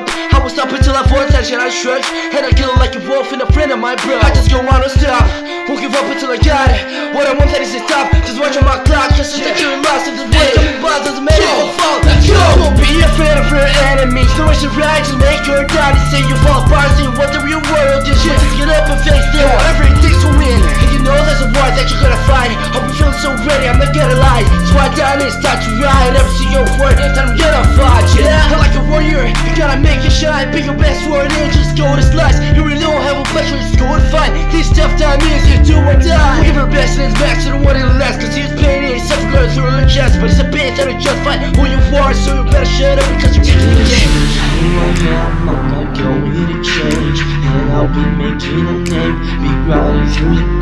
up. I would stop until I that shit I shrugged And I kill like a wolf and a friend of my bro I just go on to stop. Won't give up until I got it? What I want that is to stop. Just watching my clock. Just to you're lost in this Don't be boss, doesn't matter if I fall. Let's go Don't be afraid of your enemies. No should right, just make die To say you fall apart, see what the real world is. Shit, just get up and face it. Whatever it takes to win And you know there's a war that you're gonna fight. Hope you feeling so ready, I'm not gonna lie So I down and start to ride. Every single word that I'm gonna fight Yeah, a warrior. You gotta make it shine. Pick your best word and just go to slice. You really don't have a pleasure, just go and fight. These tough times you do or die. Give her best and it's back to the one that lasts Cause he's pain and such blood through her chest But it's a bitch that'll just fight. Who you are So you better shut up because you're making the game. I'm not going to change And I'll be making a name. Be riding through the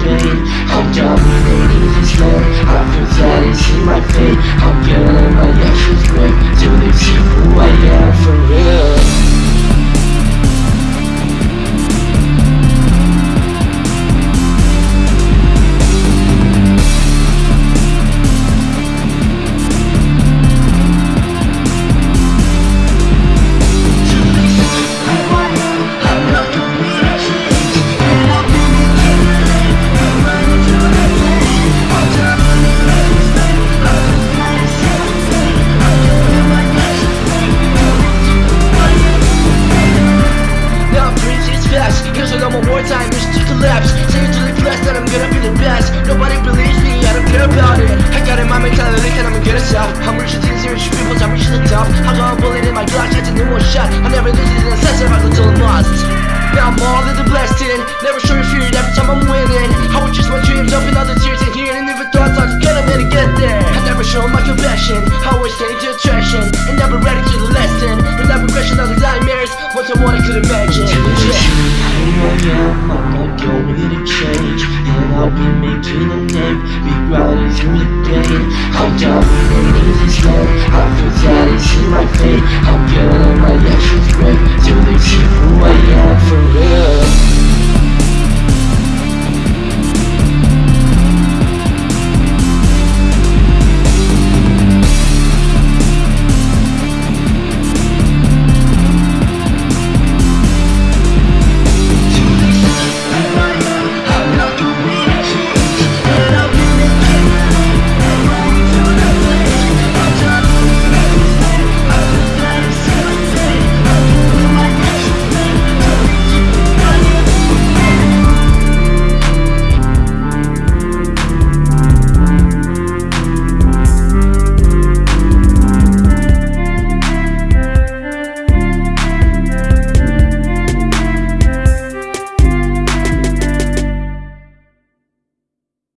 I wartime is to collapse the class that I'm gonna be the best. Nobody believes me, I don't care about it. I got in my mentality that I'm gonna stop I'm reaching to the zero people, I'm reaching the top I got a bullet in my that's a new one shot. I never lose it in a sense of until I'm lost. Now I'm all in the blessing Never show your fear every time I'm winning. I would chase my dreams up in all the tears and hearing And never thought I was gonna make get there? I never show my compassion. I always stay to attraction And never ready to the lesson. And never question the nightmares Once I what I could imagine. I am, I'm not going to change And I'll be making a name, big riders in the I'm dominating in this love, I feel tired to see my fate I'm getting my action